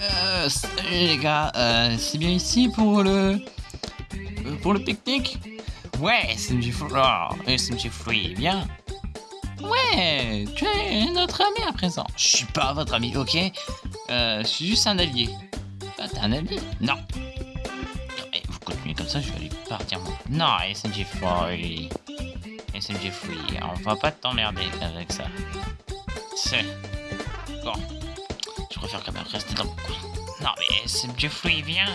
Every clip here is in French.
Euh, les gars, euh, c'est bien ici pour le... euh, pour le pique-nique? Ouais, SMG Free, oh, SMG Free, viens Ouais, tu es notre ami à présent. Je suis pas votre ami, ok? Euh, Je suis juste un allié. Ah, t'es un allié? Non. Eh, vous continuez comme ça, je vais aller partir. Non, SMG Free. SMG Free, on va pas t'emmerder avec ça. C'est... Bon. Préfère quand même rester dans mon coin. Non mais SMG Free, viens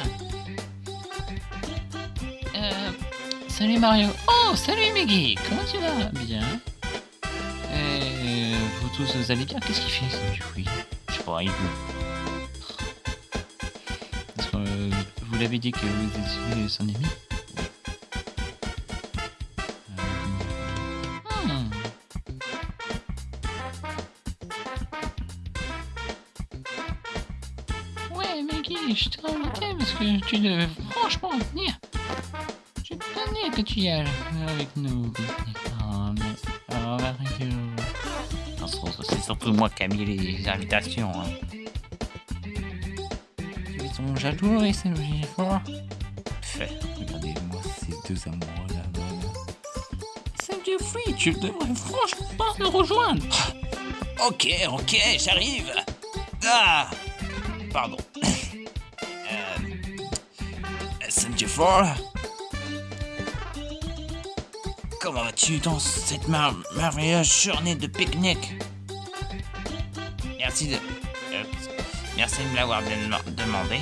Euh... Salut Mario. Oh, salut Meggy. Comment tu vas? Bien. Vous tous, vous allez bien? Qu'est-ce qu'il fait SMG Free Je sais pas, il joue. Parce que, euh, vous l'avez dit que vous étiez son ami? Maggie, je t'ai invité parce que tu devais franchement venir. Je tenais que tu y ailles avec nous. Oh, mais... Oh, c'est- surtout moi qui ai mis les invitations. Hein. Ils sont jaloux et c'est fort. Fait, regardez-moi ces deux amoureux là-bas. C'est Jeffrey, tu devrais franchement le rejoindre. Ok, ok, j'arrive. Ah Pardon. SMG4 Comment vas-tu dans cette mar- merveilleuse journée de pique-nique? Merci de... euh, merci de me l'avoir dem- demandé.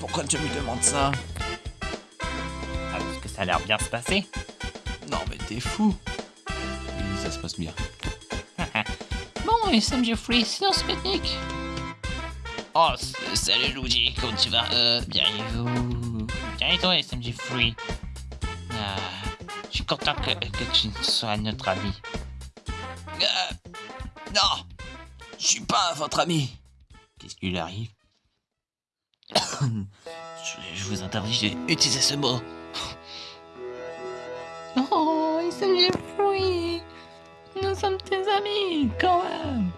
Pourquoi tu me demandes ça? Ah, parce que ça a l'air bien se passer. Non mais t'es fou. Oui, ça se passe bien. Bon, et Sam Jeffrey, c'est dans ce pique-nique. Oh, salut Luigi, comment tu vas? Euh, bien et vous? Bien et toi, Sam Jeffrey Ah, je suis content que, que tu sois notre ami. Euh, Non! Je suis pas votre ami! Qu'est-ce qui lui arrive? Je, vous interdis d'utiliser ce mot. Oh, Sam Jeffrey Nous sommes tes amis, quand même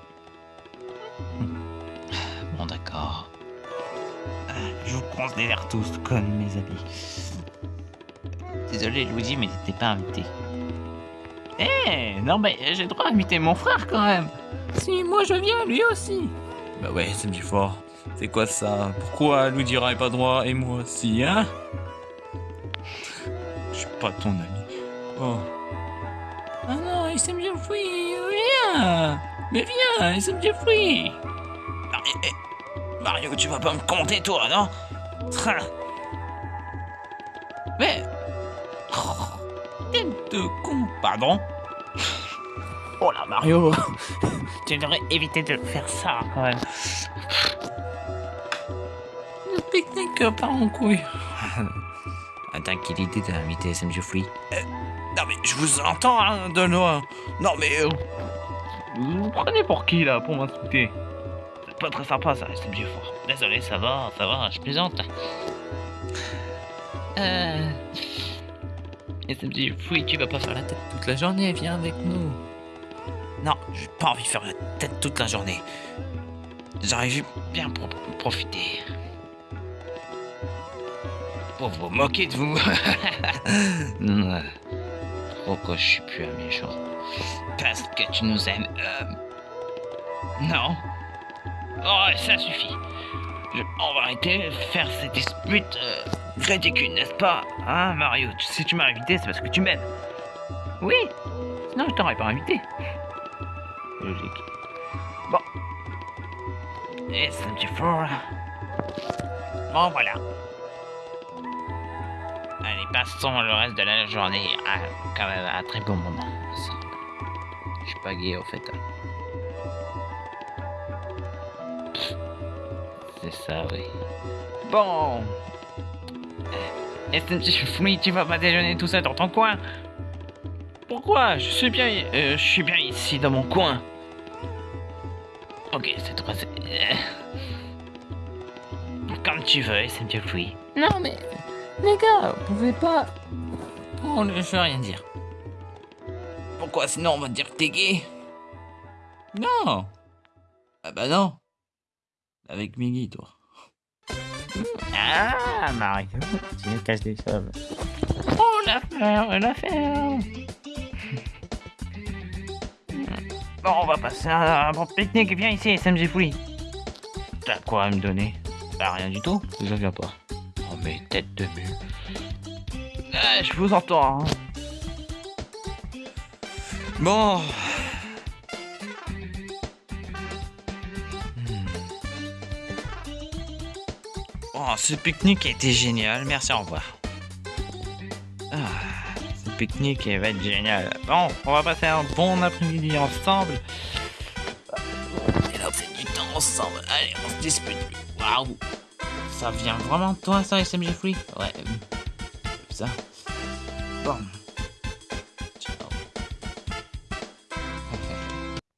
Je vous considère tous comme mes amis. Désolé, Luigi, mais t'étais pas invité. Eh, non mais j'ai le droit d'inviter mon frère quand même. Si moi je viens, lui aussi. Bah ouais, c'est du fort. C'est quoi ça? Pourquoi Lou dira pas droit et moi aussi, hein? Je suis pas ton ami. Oh. Ah non, SM Jeffrey, viens Mais viens, SM Jeffrey Ah, eh, eh, Mario, tu vas pas me compter toi, non? Train. Mais... Tête de con. Pardon Oh là, Mario Tu devrais éviter de faire ça, quand même. Le pique-nique part en couille. Attends, quelle idée d'inviter SM Jeffrey Non mais je vous entends, hein, de loin. Non mais... euh, Vous vous prenez pour qui, là, pour m'insulter? Pas très sympa, ça, SM Jeffrey. Désolé, ça va, ça va, je plaisante. Euh... SMJ, fouille, tu vas pas faire la tête toute la journée, viens avec nous. Non, j'ai pas envie de faire la tête toute la journée. J'arrive bien pour profiter. Pour vous moquer de vous. Pourquoi je suis plus un méchant Parce que tu nous aimes. Euh... Non. Oh, ça suffit. Je- On va arrêter de faire cette dispute euh, ridicule, n'est-ce pas Hein, Mario? Si tu m'as invité, c'est parce que tu m'aimes. Oui. Sinon, je t'aurais pas invité. Logique. Bon. Et 74. Bon, voilà. Allez, passons le reste de la journée à quand même un très bon moment. Je suis pas gay, au fait. C'est ça, oui. Bon. Est-ce que Free, tu vas pas déjeuner tout seul dans ton coin? Pourquoi? Je suis bien, euh, je suis bien ici dans mon coin. Ok, c'est trop. c'est- euh, Comme tu veux, SMG Free. Non, mais les gars, vous pouvez pas. Oh, je veux rien dire. Pourquoi sinon on va te dire que t'es gay? Non Ah bah non. Avec Miggy, toi. Ah, Mario, tu nous casses des sommes. Oh, la ferme, la ferme. Bon, on va passer à un bon pique-nique. Viens ici, SMG Free. T'as quoi à me donner? Bah, rien du tout. Je viens pas. Oh, mais tête de mule. Ah, je vous entends. hein. Bon. Oh, ce pique-nique été génial. Merci, au revoir. Ah, ce pique-nique va être génial. Bon, on va passer un bon après-midi ensemble. Et là, fait du temps ensemble. Allez, on se dispute. Waouh. Ça vient vraiment de toi, ça, SMG Free? Ouais. Ça. Bon.